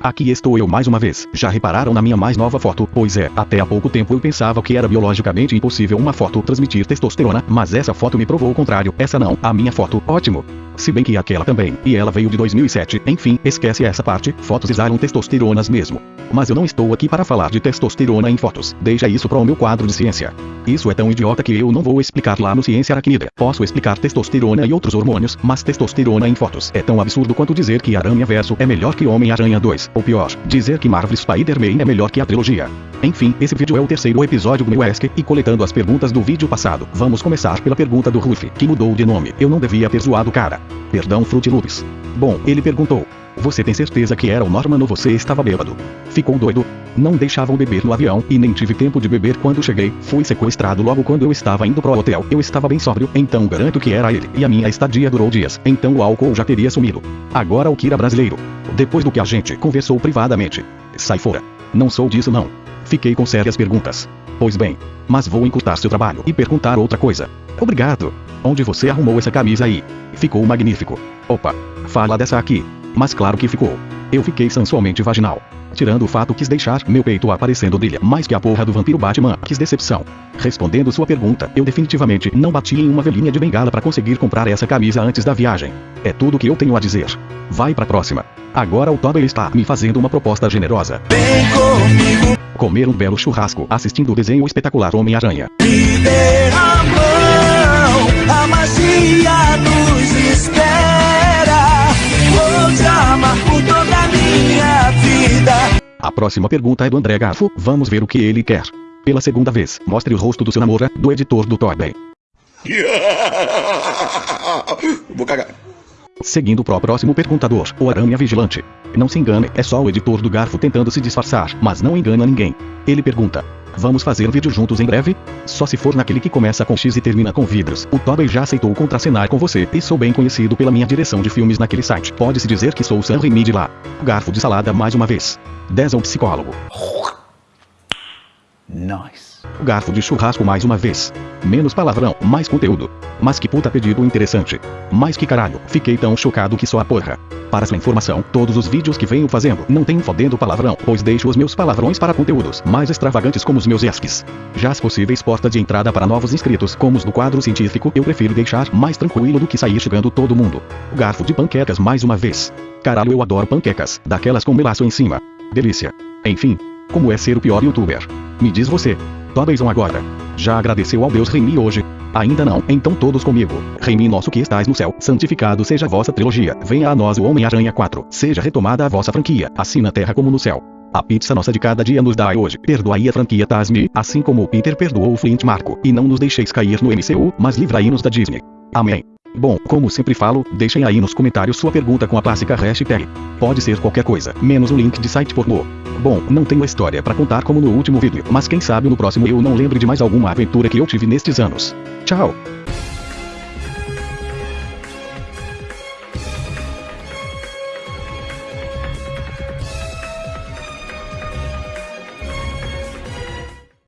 Aqui estou eu mais uma vez. Já repararam na minha mais nova foto? Pois é, até há pouco tempo eu pensava que era biologicamente impossível uma foto transmitir testosterona, mas essa foto me provou o contrário. Essa não, a minha foto. Ótimo. Se bem que aquela também, e ela veio de 2007. Enfim, esquece essa parte, fotos exalam testosteronas mesmo. Mas eu não estou aqui para falar de testosterona em fotos. Deixa isso para o meu quadro de ciência. Isso é tão idiota que eu não vou explicar lá no Ciência Aracnida. Posso explicar testosterona e outros hormônios, mas testosterona em fotos é tão absurdo quanto dizer que Aranha Verso é melhor que Homem-Aranha 2. Ou pior, dizer que Marvel Spider-Man é melhor que a trilogia. Enfim, esse vídeo é o terceiro episódio do meu e coletando as perguntas do vídeo passado, vamos começar pela pergunta do Ruff, que mudou de nome. Eu não devia ter zoado o cara. Perdão Fruit Loops. Bom, ele perguntou. Você tem certeza que era o Norman ou você estava bêbado? Ficou doido? Não deixavam beber no avião e nem tive tempo de beber quando cheguei. Fui sequestrado logo quando eu estava indo pro hotel. Eu estava bem sóbrio, então garanto que era ele. E a minha estadia durou dias, então o álcool já teria sumido. Agora o Kira brasileiro. Depois do que a gente conversou privadamente. Sai fora. Não sou disso não. Fiquei com sérias perguntas. Pois bem, mas vou encurtar seu trabalho e perguntar outra coisa. Obrigado. Onde você arrumou essa camisa aí? Ficou magnífico. Opa, fala dessa aqui. Mas claro que ficou. Eu fiquei sensualmente vaginal. Tirando o fato quis deixar meu peito aparecendo brilha mais que a porra do vampiro Batman. Quis decepção. Respondendo sua pergunta, eu definitivamente não bati em uma velhinha de bengala para conseguir comprar essa camisa antes da viagem. É tudo que eu tenho a dizer. Vai pra próxima. Agora o Toby está me fazendo uma proposta generosa. Vem comigo, Comer um belo churrasco assistindo o desenho espetacular Homem-Aranha. me próxima pergunta é do André Garfo, vamos ver o que ele quer. Pela segunda vez, mostre o rosto do seu namora, do editor do Toby. Vou cagar. Seguindo pro próximo perguntador, o Aranha Vigilante. Não se engane, é só o editor do Garfo tentando se disfarçar, mas não engana ninguém. Ele pergunta: Vamos fazer vídeo juntos em breve? Só se for naquele que começa com X e termina com vidros. O Tobey já aceitou contracenar com você e sou bem conhecido pela minha direção de filmes naquele site. Pode-se dizer que sou o Sam Raimi de lá. Garfo de salada mais uma vez. 10 ao psicólogo. Garfo de churrasco mais uma vez. Menos palavrão, mais conteúdo. Mas que puta pedido interessante. Mas que caralho, fiquei tão chocado que só a porra. Para sua informação, todos os vídeos que venho fazendo não tem fodendo palavrão, pois deixo os meus palavrões para conteúdos mais extravagantes como os meus esques. Já as possíveis portas de entrada para novos inscritos, como os do quadro científico, eu prefiro deixar mais tranquilo do que sair chegando todo mundo. Garfo de panquecas mais uma vez. Caralho, eu adoro panquecas, daquelas com melaço em cima. Delícia. Enfim, como é ser o pior youtuber? Me diz você. Tobeyson agora. Já agradeceu ao Deus Remy hoje? Ainda não, então todos comigo. Remy nosso que estás no céu, santificado seja a vossa trilogia. Venha a nós o Homem-Aranha 4. Seja retomada a vossa franquia, assim na terra como no céu. A pizza nossa de cada dia nos dai hoje. Perdoai a franquia Tasme, assim como o Peter perdoou o Flint Marco. E não nos deixeis cair no MCU, mas livrai-nos da Disney. Amém. Bom, como sempre falo, deixem aí nos comentários sua pergunta com a clássica hashtag. Pode ser qualquer coisa, menos o link de site pornô. Bom, não tenho história pra contar como no último vídeo, mas quem sabe no próximo eu não lembre de mais alguma aventura que eu tive nestes anos. Tchau!